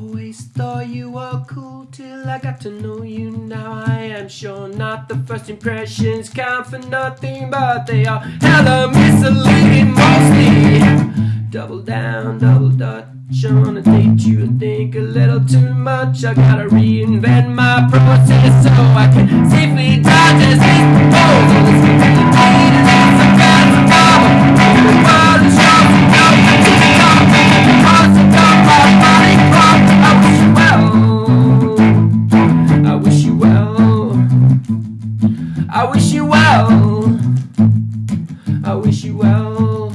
Always thought you were cool till I got to know you. Now I am sure not the first impressions count for nothing, but they are hella misleading mostly. Double down, double dutch on a date. You and think a little too much. I gotta reinvent my process I wish you well. I wish you well.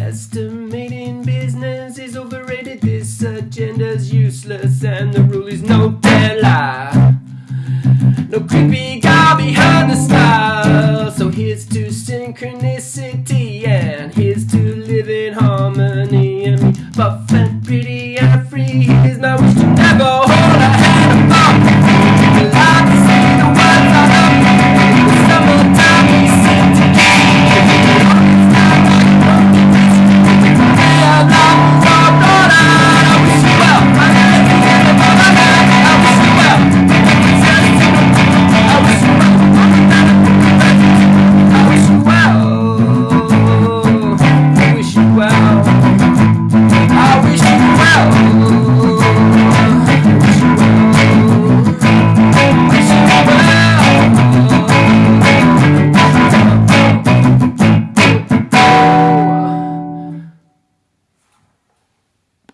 Estimating business is overrated. This agenda's useless, and the rule is no deadline. No creepy guy behind the smile. So here's to synchronicity, and here's to live in harmony and me. But